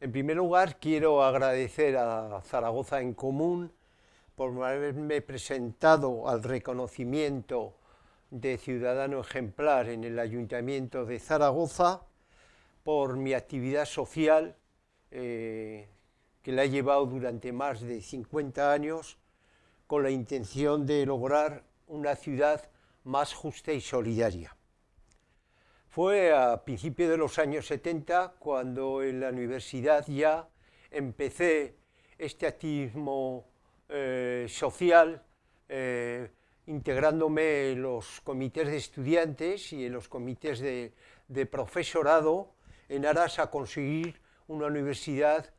En primer lugar, quiero agradecer a Zaragoza en Común por haberme presentado al reconocimiento de ciudadano ejemplar en el Ayuntamiento de Zaragoza, por mi actividad social, eh, que la he llevado durante más de 50 años, con la intención de lograr una ciudad más justa y solidaria. Fue a principios de los años 70 cuando en la universidad ya empecé este activismo eh, social, eh, integrándome en los comités de estudiantes y en los comités de, profesorado en aras a conseguir una universidad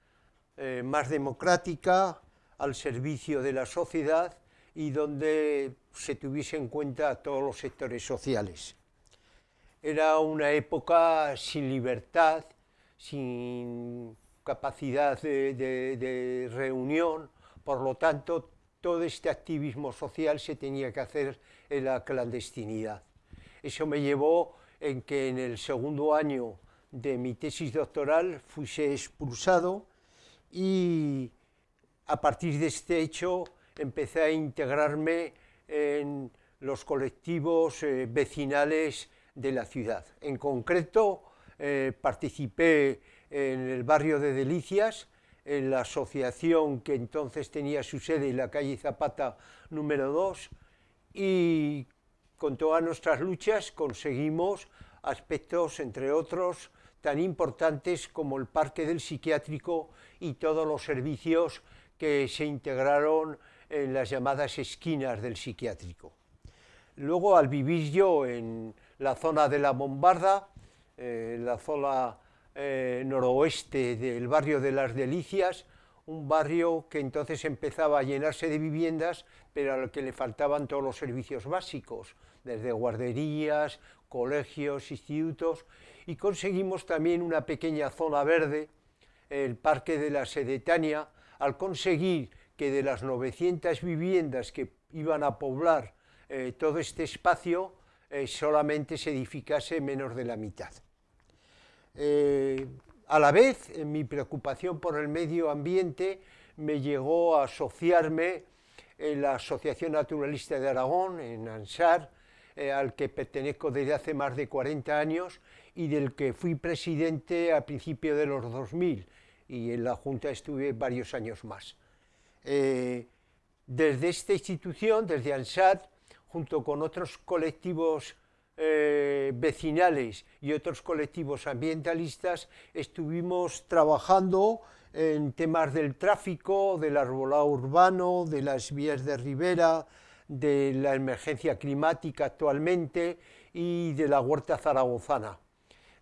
eh, más democrática, al servicio de la sociedad y donde se tuviese en cuenta todos los sectores sociales. Era una época sin libertad, sin capacidad de, reunión, por lo tanto, todo este activismo social se tenía que hacer en la clandestinidad. Eso me llevó en que en el segundo año de mi tesis doctoral fuese expulsado y a partir de este hecho empecé a integrarme en los colectivos eh, vecinales de la ciudad. En concreto, eh, participé en el barrio de Delicias, en la asociación que entonces tenía su sede en la calle Zapata número 2, y con todas nuestras luchas conseguimos aspectos, entre otros, tan importantes como el parque del psiquiátrico y todos los servicios que se integraron en las llamadas esquinas del psiquiátrico. Luego, al vivir yo en la zona de la Bombarda, eh, la zona eh, noroeste del barrio de las Delicias, un barrio que entonces empezaba a llenarse de viviendas, pero al que le faltaban todos los servicios básicos, desde guarderías, colegios, institutos, y conseguimos también una pequeña zona verde, el Parque de la Sedetania, al conseguir que de las 900 viviendas que iban a poblar eh, todo este espacio, eh, solamente se edificase menos de la mitad. Eh, a la vez, mi preocupación por el medio ambiente me llegó a asociarme en la Asociación Naturalista de Aragón, en Ansar, al que pertenezco desde hace más de 40 años y del que fui presidente a principios de los 2000 y en la Junta estuve varios años más. Eh, desde esta institución, desde ANSAT, junto con otros colectivos eh, vecinales y otros colectivos ambientalistas, estuvimos trabajando en temas del tráfico, del arbolado urbano, de las vías de ribera, de la emergencia climática actualmente y de la huerta zaragozana.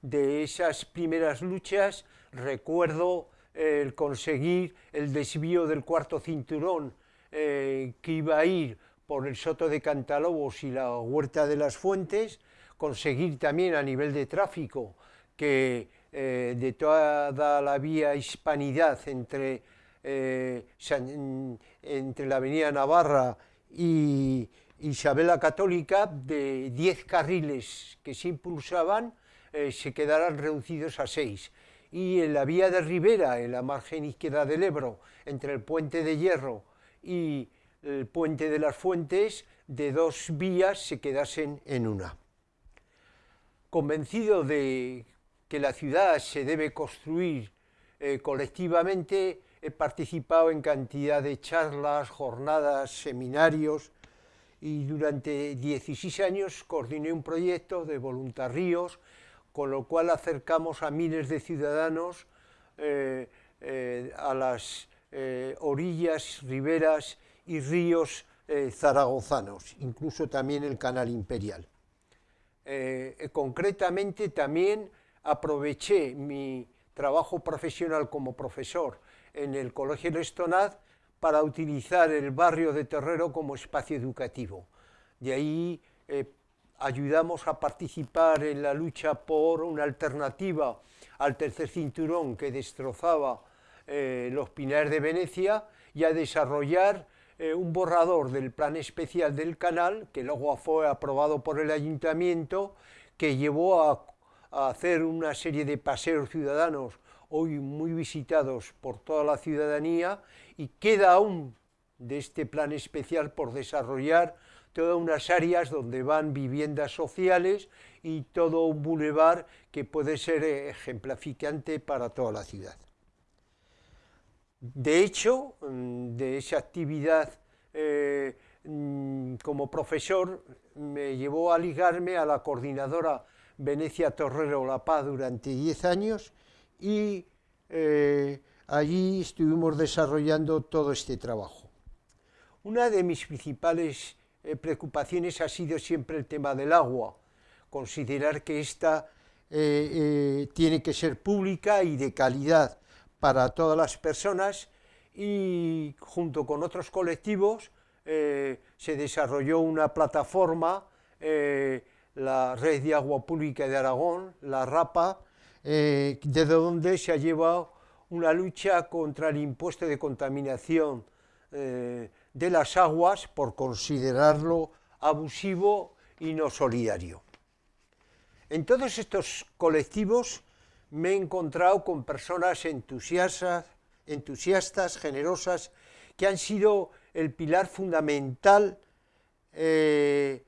De esas primeras luchas recuerdo el conseguir el desvío del cuarto cinturón eh, que iba a ir por el Soto de Cantalobos y la Huerta de las Fuentes, conseguir también a nivel de tráfico que eh, de toda la vía hispanidad entre, eh, entre la avenida Navarra y Isabel la Católica, de 10 carriles que se impulsaban, se quedaran reducidos a 6 y en la vía de Ribera, en la margen izquierda del Ebro, entre el puente de Hierro y el puente de las Fuentes, de dos vías se quedasen en una. Convencido de que la ciudad se debe construir eh, colectivamente, he participado en cantidad de charlas, jornadas, seminarios, y durante 16 años coordiné un proyecto de voluntarios con lo cual acercamos a miles de ciudadanos eh, eh, a las orillas, riberas y ríos zaragozanos, incluso también el canal imperial. concretamente también aproveché mi trabajo profesional como profesor en el Colegio Lestonaz para utilizar el barrio de Terrero como espacio educativo. De ahí ayudamos a participar en la lucha por una alternativa al tercer cinturón que destrozaba eh, los pinares de Venecia y a desarrollar eh, un borrador del plan especial del canal, que luego fue aprobado por el ayuntamiento, que llevó a, a hacer una serie de paseos ciudadanos hoy muy visitados por toda la ciudadanía y queda aún de este plan especial por desarrollar todas unas áreas donde van viviendas sociales y todo un bulevar que puede ser ejemplificante para toda la ciudad. De hecho, mm, de esa actividad eh, mm, como profesor me llevó a ligarme a la coordinadora Venecia Torrero La Paz durante 10 años y eh, allí estuvimos desarrollando todo este trabajo. Una de mis principales eh, preocupaciones ha sido siempre el tema del agua, considerar que esta tiene que ser pública y de calidad para todas las personas y junto con otros colectivos se desarrolló una plataforma, la Red de Agua Pública de Aragón, la RAPA, eh, desde donde se ha llevado una lucha contra el impuesto de contaminación eh, de las aguas por considerarlo abusivo y no solidario. En todos estos colectivos me he encontrado con personas entusiastas, entusiastas generosas, que han sido el pilar fundamental eh,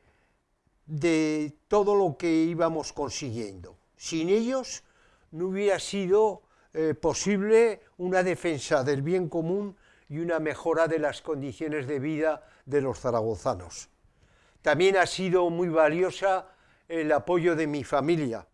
de todo lo que íbamos consiguiendo. Sin ellos no hubiera sido eh, posible una defensa del bien común y una mejora de las condiciones de vida de los zaragozanos. También ha sido muy valiosa el apoyo de mi familia,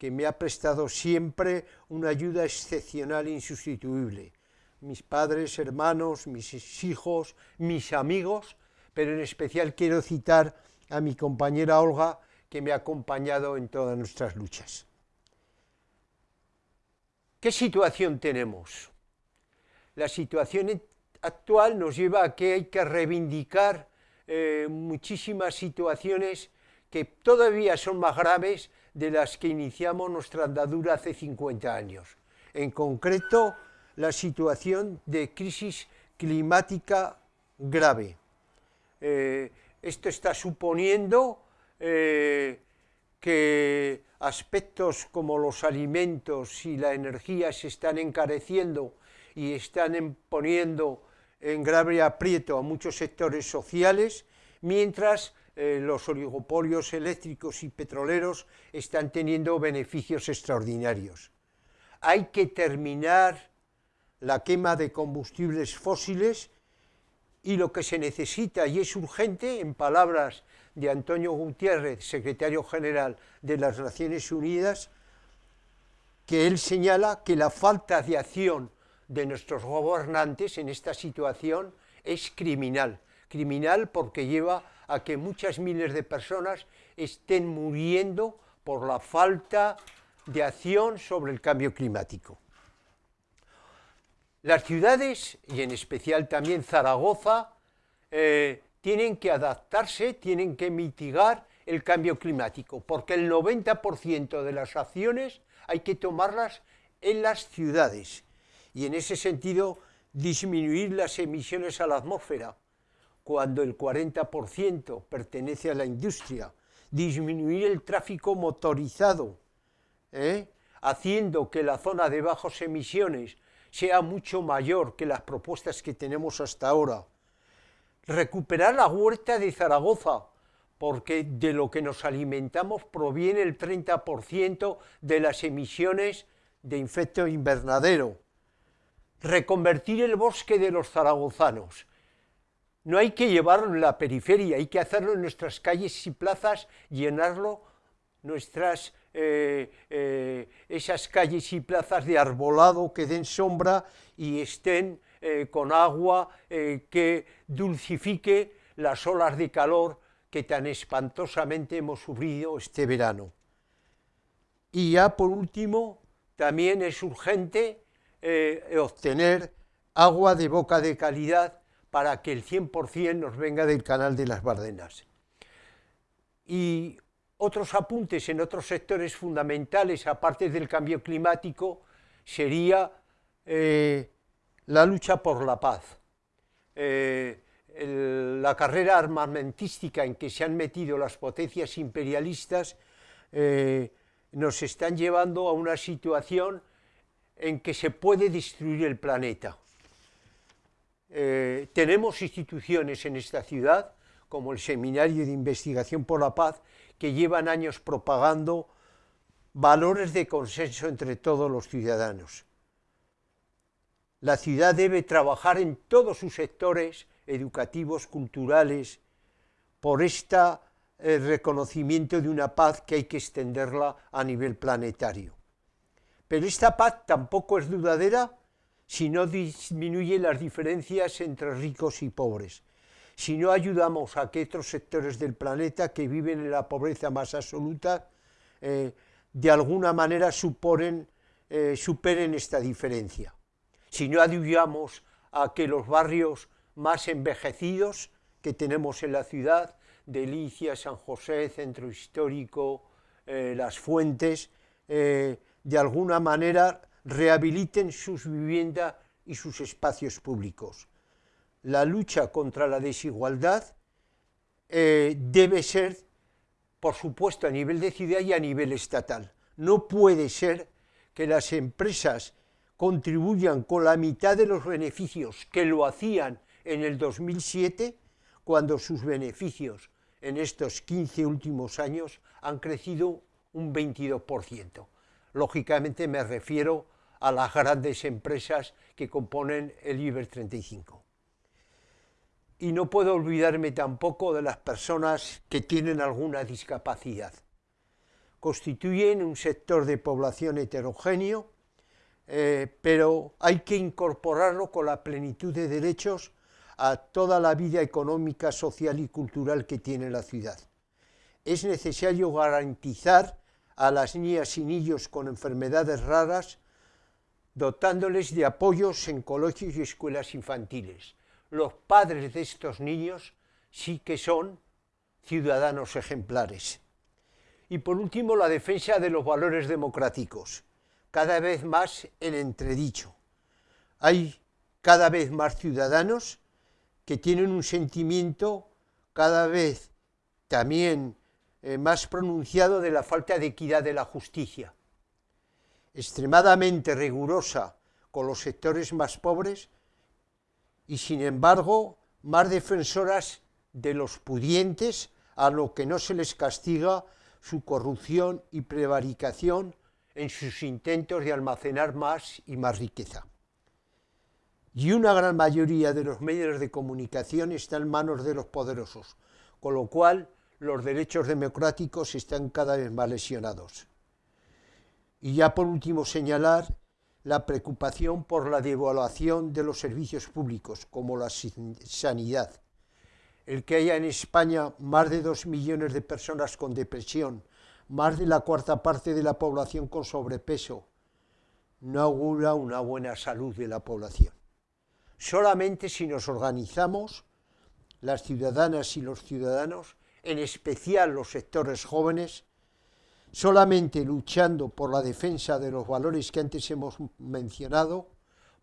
que me ha prestado siempre una ayuda excepcional e insustituible. Mis padres, hermanos, mis hijos, mis amigos, pero en especial quiero citar a mi compañera Olga, que me ha acompañado en todas nuestras luchas. ¿Qué situación tenemos? La situación actual nos lleva a que hay que reivindicar eh, muchísimas situaciones que todavía son más graves de las que iniciamos nuestra andadura hace 50 años. En concreto, la situación de crisis climática grave. Eh, esto está suponiendo eh, que aspectos como los alimentos y la energía se están encareciendo y están poniendo en grave aprieto a muchos sectores sociales, mientras eh, los oligopolios eléctricos y petroleros están teniendo beneficios extraordinarios. Hay que terminar la quema de combustibles fósiles y lo que se necesita y es urgente, en palabras de Antonio Gutiérrez, secretario general de las Naciones Unidas, que él señala que la falta de acción de nuestros gobernantes en esta situación es criminal. Criminal porque lleva a que muchas miles de personas estén muriendo por la falta de acción sobre el cambio climático. Las ciudades, y en especial también Zaragoza, eh, tienen que adaptarse, tienen que mitigar el cambio climático, porque el 90% de las acciones hay que tomarlas en las ciudades y en ese sentido disminuir las emisiones a la atmósfera, cuando el 40% pertenece a la industria, disminuir el tráfico motorizado, ¿eh? haciendo que la zona de bajas emisiones sea mucho mayor que las propuestas que tenemos hasta ahora. Recuperar la huerta de Zaragoza, porque de lo que nos alimentamos proviene el 30% de las emisiones de infecto invernadero. Reconvertir el bosque de los zaragozanos. No hay que llevarlo en la periferia, hay que hacerlo en nuestras calles y plazas, llenarlo nuestras eh, eh, esas calles y plazas de arbolado que den sombra y estén eh, con agua que dulcifique las olas de calor que tan espantosamente hemos sufrido este verano. Y ya por último, también es urgente obtener agua de boca de calidad para que el 100% nos venga del canal de las Bardenas. Y otros apuntes en otros sectores fundamentales, aparte del cambio climático, sería eh, la lucha por la paz. Eh, la carrera armamentística en que se han metido las potencias imperialistas eh, nos están llevando a una situación en que se puede destruir el planeta. Eh, tenemos instituciones en esta ciudad, como el Seminario de Investigación por la Paz, que llevan años propagando valores de consenso entre todos los ciudadanos. La ciudad debe trabajar en todos sus sectores educativos, culturales, por este reconocimiento de una paz que hay que extenderla a nivel planetario. Pero esta paz tampoco es dudadera si no disminuye las diferencias entre ricos y pobres, si no ayudamos a que otros sectores del planeta que viven en la pobreza más absoluta eh, de alguna manera suponen, eh, superen esta diferencia. Si no ayudamos a que los barrios más envejecidos que tenemos en la ciudad, Delicia, San José, Centro Histórico, eh, Las Fuentes, de alguna manera rehabiliten sus viviendas y sus espacios públicos. La lucha contra la desigualdad debe ser por supuesto a nivel de ciudad y a nivel estatal. No puede ser que las empresas contribuyan con la mitad de los beneficios que lo hacían en el 2007, cuando sus beneficios en estos 15 últimos años han crecido un 22%. Lógicamente me refiero a las grandes empresas que componen el IBER 35 y no puedo olvidarme tampoco de las personas que tienen alguna discapacidad. Constituyen un sector de población heterogéneo, eh, pero hay que incorporarlo con la plenitud de derechos a toda la vida económica, social y cultural que tiene la ciudad. Es necesario garantizar a las niñas y niños con enfermedades raras, dotándoles de apoyos en colegios y escuelas infantiles, los padres de estos niños sí que son ciudadanos ejemplares. Y por último, la defensa de los valores democráticos, cada vez más en entredicho. Hay cada vez más ciudadanos que tienen un sentimiento cada vez también eh, más pronunciado de la falta de equidad de la justicia, extremadamente rigurosa con los sectores más pobres, y sin embargo más defensoras de los pudientes a lo que no se les castiga su corrupción y prevaricación en sus intentos de almacenar más y más riqueza. Y una gran mayoría de los medios de comunicación está en manos de los poderosos, con lo cual los derechos democráticos están cada vez más lesionados. Y ya por último señalar la preocupación por la devaluación de los servicios públicos, como la sanidad. El que haya en España más de dos millones de personas con depresión, más de la cuarta parte de la población con sobrepeso, no augura una buena salud de la población. Solamente si nos organizamos, las ciudadanas y los ciudadanos, en especial los sectores jóvenes, Solamente luchando por la defensa de los valores que antes hemos mencionado,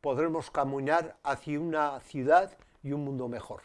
podremos caminar hacia una ciudad y un mundo mejor.